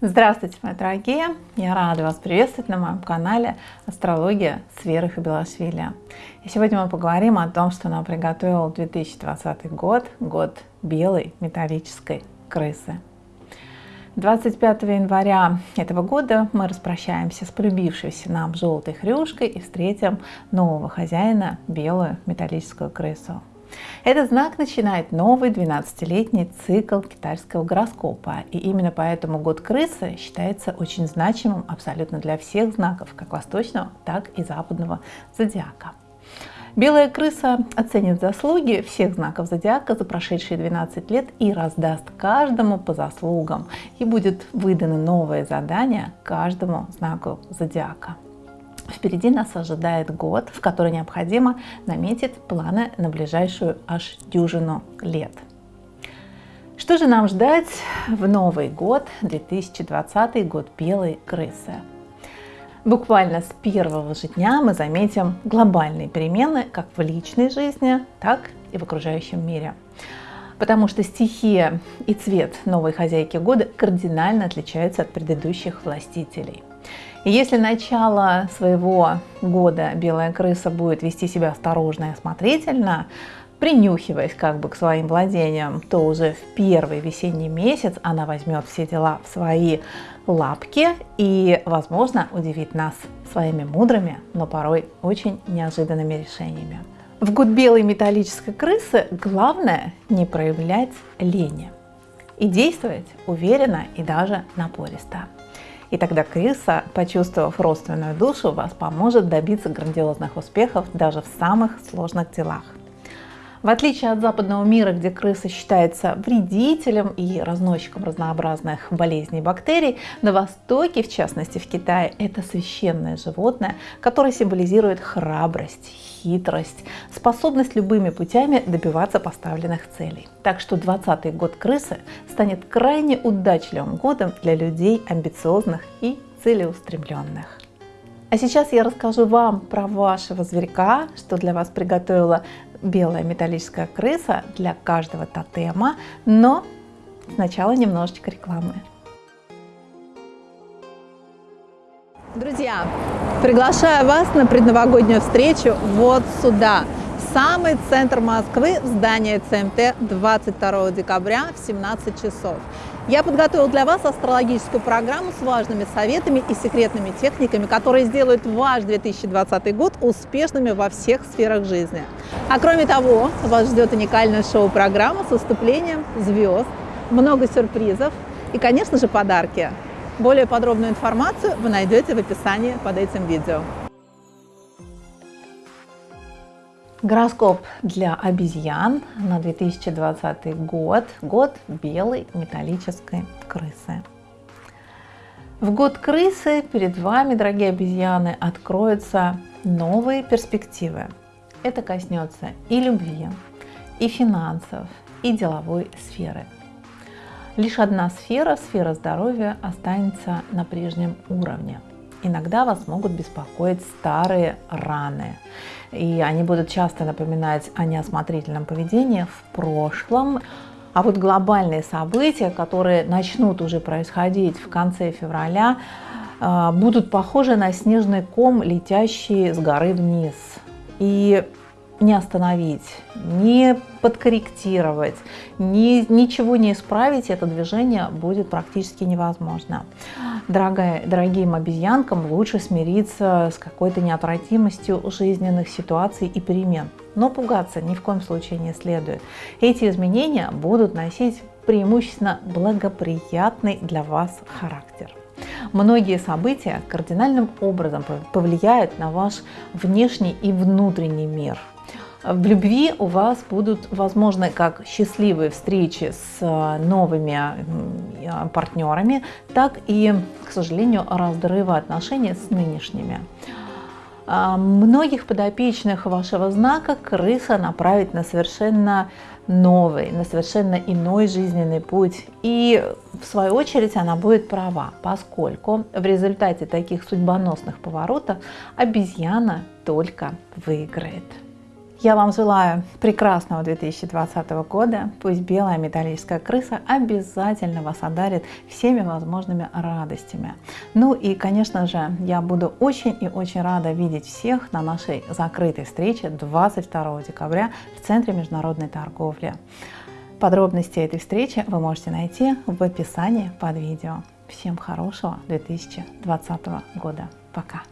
Здравствуйте, мои дорогие! Я рада вас приветствовать на моем канале Астрология с Верой Хабилашвили. И сегодня мы поговорим о том, что нам приготовил 2020 год, год белой металлической крысы. 25 января этого года мы распрощаемся с полюбившейся нам желтой хрюшкой и встретим нового хозяина, белую металлическую крысу. Этот знак начинает новый 12-летний цикл китайского гороскопа. И именно поэтому год крысы считается очень значимым абсолютно для всех знаков, как восточного, так и западного зодиака. Белая крыса оценит заслуги всех знаков зодиака за прошедшие 12 лет и раздаст каждому по заслугам. И будет выдано новое задание каждому знаку зодиака. Впереди нас ожидает год, в который необходимо наметить планы на ближайшую аж дюжину лет. Что же нам ждать в Новый год, 2020 год белой крысы? Буквально с первого же дня мы заметим глобальные перемены как в личной жизни, так и в окружающем мире. Потому что стихия и цвет новой хозяйки года кардинально отличаются от предыдущих властителей. И если начало своего года белая крыса будет вести себя осторожно и осмотрительно, принюхиваясь как бы к своим владениям, то уже в первый весенний месяц она возьмет все дела в свои лапки и, возможно, удивит нас своими мудрыми, но порой очень неожиданными решениями. В год белой металлической крысы главное не проявлять лени и действовать уверенно и даже напористо. И тогда крыса, почувствовав родственную душу, вас поможет добиться грандиозных успехов даже в самых сложных делах. В отличие от западного мира, где крыса считается вредителем и разносчиком разнообразных болезней и бактерий, на Востоке, в частности в Китае, это священное животное, которое символизирует храбрость, хитрость, способность любыми путями добиваться поставленных целей. Так что 20 год крысы станет крайне удачливым годом для людей амбициозных и целеустремленных. А сейчас я расскажу вам про вашего зверька, что для вас приготовила белая металлическая крыса для каждого тотема, но сначала немножечко рекламы. Друзья, приглашаю вас на предновогоднюю встречу вот сюда, самый центр Москвы, в здание ЦМТ 22 декабря в 17 часов. Я подготовил для вас астрологическую программу с важными советами и секретными техниками, которые сделают ваш 2020 год успешными во всех сферах жизни. А кроме того, вас ждет уникальная шоу-программа с выступлением звезд, много сюрпризов и, конечно же, подарки. Более подробную информацию вы найдете в описании под этим видео. Гороскоп для обезьян на 2020 год. Год белой металлической крысы. В год крысы перед вами, дорогие обезьяны, откроются новые перспективы. Это коснется и любви, и финансов, и деловой сферы. Лишь одна сфера, сфера здоровья, останется на прежнем уровне. Иногда вас могут беспокоить старые раны и они будут часто напоминать о неосмотрительном поведении в прошлом. А вот глобальные события, которые начнут уже происходить в конце февраля, э, будут похожи на снежный ком, летящий с горы вниз. И не остановить, не подкорректировать, ни, ничего не исправить, это движение будет практически невозможно. Дорогая, дорогим обезьянкам лучше смириться с какой-то неотвратимостью жизненных ситуаций и перемен. Но пугаться ни в коем случае не следует. Эти изменения будут носить преимущественно благоприятный для вас характер. Многие события кардинальным образом повлияют на ваш внешний и внутренний мир – в любви у вас будут возможны как счастливые встречи с э, новыми э, партнерами, так и, к сожалению, разрывы отношений с нынешними. А, многих подопечных вашего знака крыса направит на совершенно новый, на совершенно иной жизненный путь. И в свою очередь она будет права, поскольку в результате таких судьбоносных поворотов обезьяна только выиграет. Я вам желаю прекрасного 2020 года. Пусть белая металлическая крыса обязательно вас одарит всеми возможными радостями. Ну и, конечно же, я буду очень и очень рада видеть всех на нашей закрытой встрече 22 декабря в Центре международной торговли. Подробности этой встречи вы можете найти в описании под видео. Всем хорошего 2020 года. Пока!